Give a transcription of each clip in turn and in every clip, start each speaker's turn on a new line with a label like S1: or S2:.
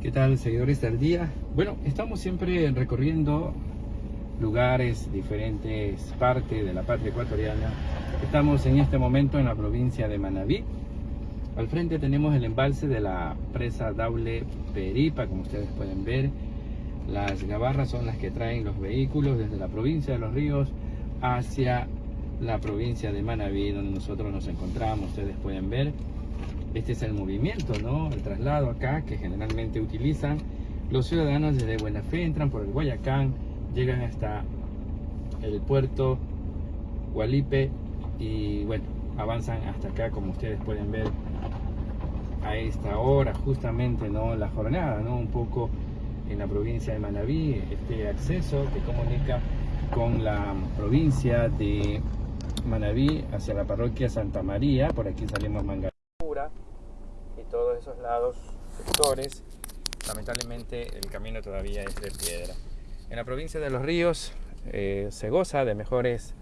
S1: ¿Qué tal, seguidores del día? Bueno, estamos siempre recorriendo lugares, diferentes partes de la patria ecuatoriana. Estamos en este momento en la provincia de Manabí. Al frente tenemos el embalse de la presa Daule Peripa, como ustedes pueden ver. Las gabarras son las que traen los vehículos desde la provincia de Los Ríos hacia la provincia de Manabí, donde nosotros nos encontramos. Ustedes pueden ver este es el movimiento, ¿no? El traslado acá que generalmente utilizan los ciudadanos desde Buena Fe, entran por el Guayacán, llegan hasta el puerto Gualipe y bueno, avanzan hasta acá como ustedes pueden ver a esta hora justamente, ¿no? La jornada, ¿no? Un poco en la provincia de Manabí, este acceso que comunica con la provincia de Manabí hacia la parroquia Santa María, por aquí salimos Manga y todos esos lados, sectores, lamentablemente el camino todavía es de piedra. En la provincia de Los Ríos eh, se goza de mejores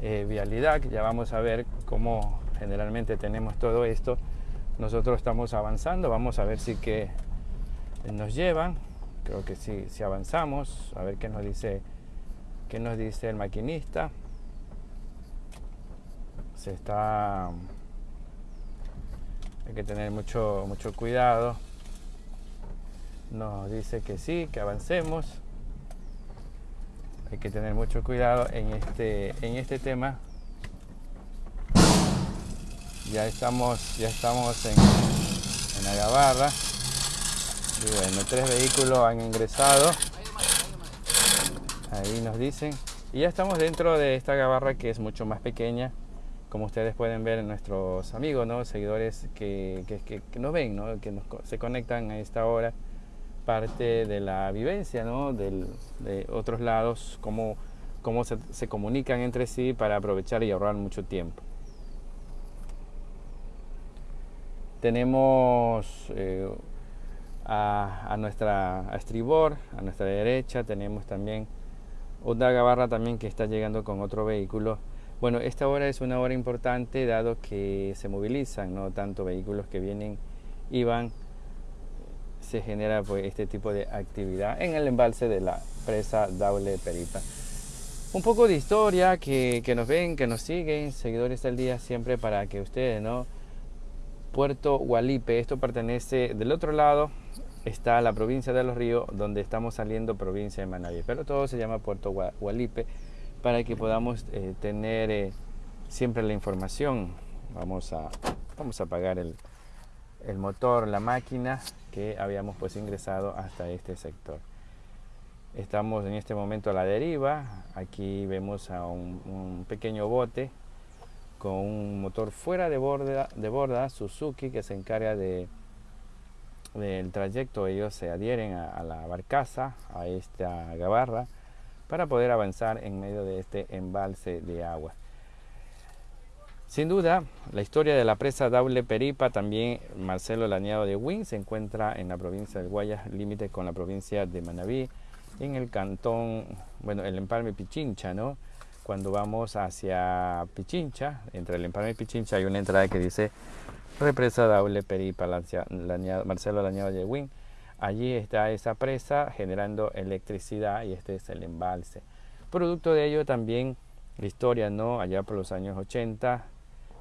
S1: eh, vialidad, ya vamos a ver cómo generalmente tenemos todo esto. Nosotros estamos avanzando, vamos a ver si que nos llevan, creo que sí, si avanzamos, a ver qué nos dice, qué nos dice el maquinista. Se está hay que tener mucho, mucho cuidado. Nos dice que sí, que avancemos. Hay que tener mucho cuidado en este, en este tema. Ya estamos, ya estamos en, en la gabarra. Y bueno, tres vehículos han ingresado. Ahí nos dicen. Y ya estamos dentro de esta gabarra que es mucho más pequeña como ustedes pueden ver, nuestros amigos, ¿no? seguidores que, que, que, nos ven, ¿no? que se conectan a esta hora, parte de la vivencia ¿no? De otros lados, cómo, cómo se, se, comunican entre sí para aprovechar y ahorrar mucho tiempo. Tenemos eh, a, a, nuestra a estribor, a nuestra derecha, tenemos también otra gabarra también que está llegando con otro vehículo bueno, esta hora es una hora importante dado que se movilizan, no tanto vehículos que vienen y van, se genera pues, este tipo de actividad en el embalse de la presa Daule Peripa. Un poco de historia que, que nos ven, que nos siguen, seguidores del día siempre para que ustedes, ¿no? Puerto Gualipe, esto pertenece del otro lado, está la provincia de Los Ríos, donde estamos saliendo provincia de Manaví, pero todo se llama Puerto Gualipe para que podamos eh, tener eh, siempre la información. Vamos a, vamos a apagar el, el, motor, la máquina que habíamos pues ingresado hasta este sector. Estamos en este momento a la deriva. Aquí vemos a un, pequeño bote con un motor fuera de borda, de borda Suzuki que se encarga de del trayecto ellos se adhieren a, a la barcaza a esta gabarra para poder avanzar en medio de este embalse de agua. Sin duda, la historia de la presa Daule Peripa, también Marcelo Lañado de Win, se encuentra en la provincia del Guayas, límite con la provincia de Manabí, en el cantón, bueno, el empalme Pichincha, ¿no? Cuando vamos hacia Pichincha, entre el empalme Pichincha hay una entrada que dice represa Daule Peripa, Marcelo Lañado de Win. Allí está esa presa generando electricidad y este es el embalse. Producto de ello también la historia, ¿no? Allá por los años 80,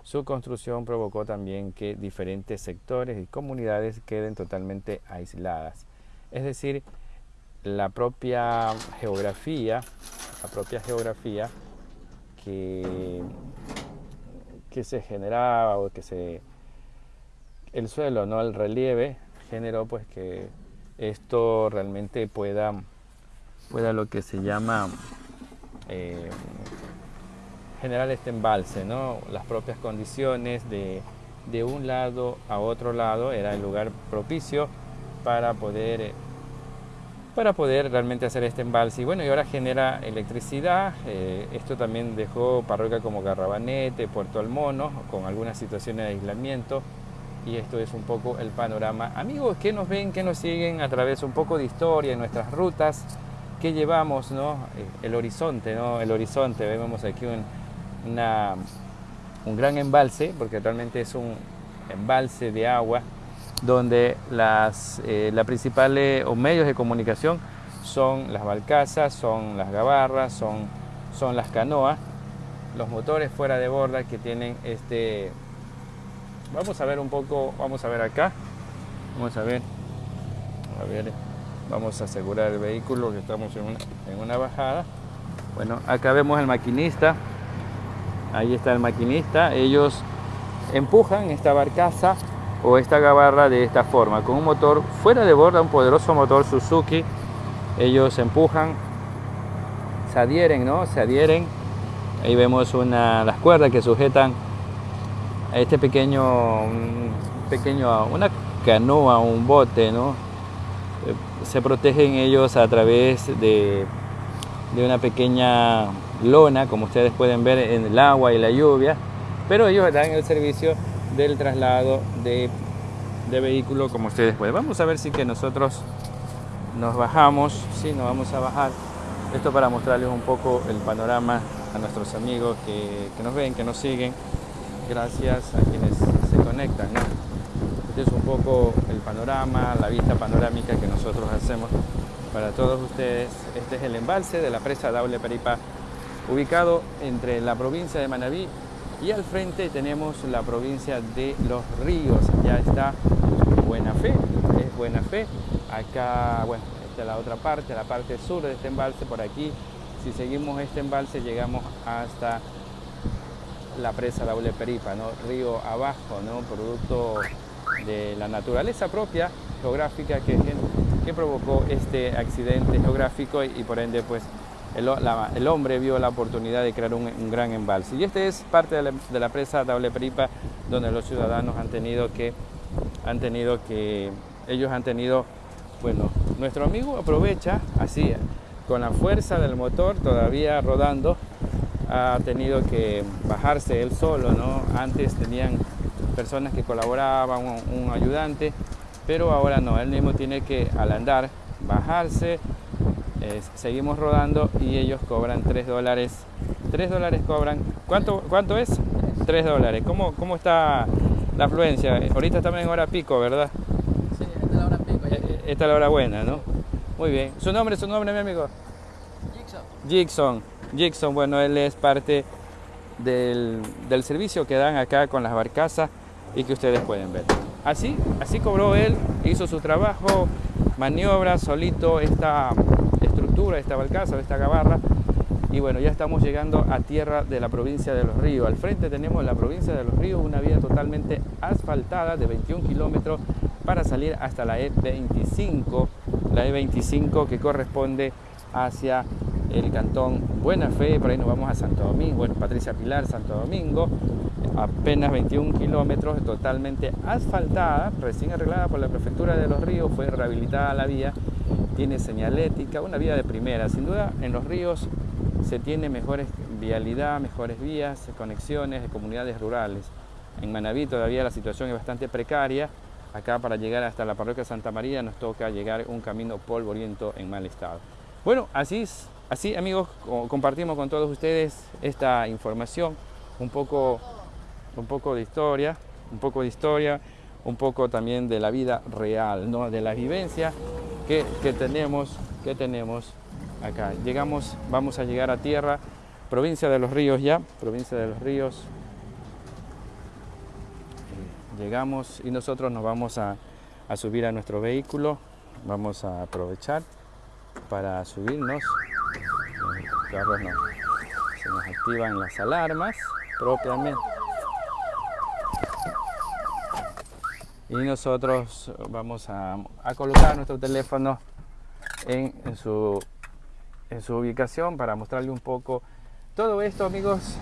S1: su construcción provocó también que diferentes sectores y comunidades queden totalmente aisladas. Es decir, la propia geografía, la propia geografía que, que se generaba o que se el suelo, no el relieve generó pues que esto realmente pueda, pueda lo que se llama eh, generar este embalse, ¿no? Las propias condiciones de, de, un lado a otro lado era el lugar propicio para poder, para poder realmente hacer este embalse. Y bueno, y ahora genera electricidad. Eh, esto también dejó parroquia como Garrabanete, Puerto Almono, con algunas situaciones de aislamiento y esto es un poco el panorama. Amigos que nos ven, que nos siguen a través un poco de historia, nuestras rutas que llevamos, ¿no? Eh, el horizonte, ¿no? El horizonte, vemos aquí un, una, un gran embalse, porque realmente es un embalse de agua donde las eh, la principales o medios de comunicación son las balcazas, son las gabarras, son, son las canoas, los motores fuera de borda que tienen este... Vamos a ver un poco, vamos a ver acá, vamos a ver, vamos a asegurar el vehículo que estamos en una, en una bajada. Bueno, acá vemos el maquinista, ahí está el maquinista, ellos empujan esta barcaza o esta gabarra de esta forma, con un motor fuera de borda, un poderoso motor Suzuki. Ellos empujan, se adhieren, ¿no? Se adhieren. Ahí vemos una, las cuerdas que sujetan este pequeño, pequeño, una canoa, un bote, ¿no? Se protegen ellos a través de, de una pequeña lona, como ustedes pueden ver en el agua y la lluvia, pero ellos dan el servicio del traslado de, de vehículo como ustedes pueden. Vamos a ver si que nosotros nos bajamos, si nos vamos a bajar. Esto para mostrarles un poco el panorama a nuestros amigos que, que nos ven, que nos siguen, gracias a quienes se conectan. Este es un poco el panorama, la vista panorámica que nosotros hacemos para todos ustedes. Este es el embalse de la presa Daule Peripa, ubicado entre la provincia de Manabí y al frente tenemos la provincia de Los Ríos, ya está Buena Fe, es Buena Fe. Acá, bueno, esta es la otra parte, la parte sur de este embalse, por aquí. Si seguimos este embalse llegamos hasta la presa Daule Peripa, ¿no? río abajo, ¿no? producto de la naturaleza propia geográfica que, que provocó este accidente geográfico y, por ende pues el, hombre vio la oportunidad de crear un, gran embalse. Y este es parte de la, presa Table Peripa, donde los ciudadanos han tenido que, han tenido que, ellos han tenido, bueno, nuestro amigo aprovecha así, con la fuerza del motor todavía rodando, ha tenido que bajarse él solo, ¿no? Antes tenían personas que colaboraban, un, un ayudante, pero ahora no, él mismo tiene que al andar bajarse, seguimos rodando y ellos cobran 3 dólares. 3 dólares cobran. ¿Cuánto, cuánto es? 3 dólares. ¿Cómo, ¿Cómo está la afluencia? Ahorita estamos en hora pico, ¿verdad?
S2: Sí, esta es la hora pico.
S1: Eh, eh, esta es la hora buena, ¿no? Muy bien. ¿Su nombre, su nombre, mi amigo?
S2: Jigson.
S1: Jigson. Jigson, bueno, él es parte del, del servicio que dan acá con las barcazas y que ustedes pueden ver. Así, así cobró él, hizo su trabajo, maniobra solito esta estructura, esta balcaza, esta gabarra. Y bueno, ya estamos llegando a tierra de la provincia de Los Ríos. Al frente tenemos la provincia de Los Ríos, una vía totalmente asfaltada de 21 kilómetros para salir hasta la E25, la E25 que corresponde hacia el cantón Buena Fe, por ahí nos vamos a Santo Domingo, bueno, Patricia Pilar, Santo Domingo, apenas 21 kilómetros, totalmente asfaltada, recién arreglada por la Prefectura de Los Ríos, fue rehabilitada la vía, tiene señalética, una vía de primera. Sin duda, en Los Ríos se tiene mejores vialidad, mejores vías, conexiones de comunidades rurales. En Manabí todavía la situación es bastante precaria. Acá para llegar hasta la parroquia Santa María nos toca llegar un camino polvoriento en mal estado. Bueno, así, así amigos, compartimos con todos ustedes esta información, un poco un poco de historia, un poco de historia, un poco también de la vida real, ¿no? de la vivencia que, tenemos, que tenemos acá. Llegamos, vamos a llegar a tierra, provincia de los ríos ya, provincia de los ríos. Llegamos y nosotros nos vamos a, subir a nuestro vehículo, vamos a aprovechar para subirnos. Se nos activan las alarmas propiamente. y nosotros vamos a, colocar nuestro teléfono en, su, en su ubicación para mostrarle un poco todo esto amigos